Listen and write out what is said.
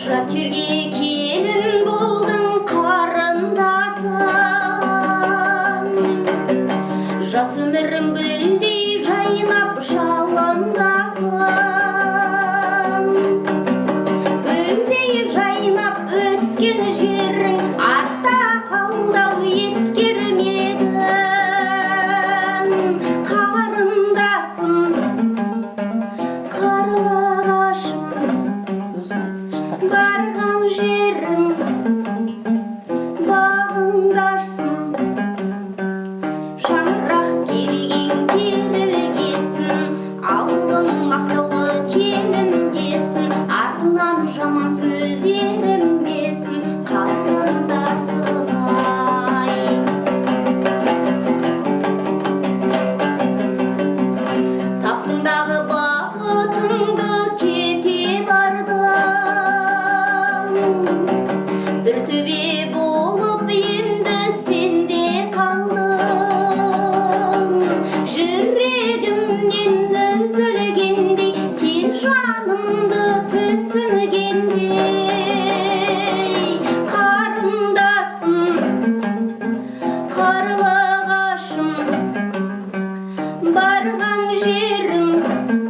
жат жерге келін болдың қарындасым жас өмірің гүлдей жайнап жаландасын гүлдей жайнап өскен жерің артта жерің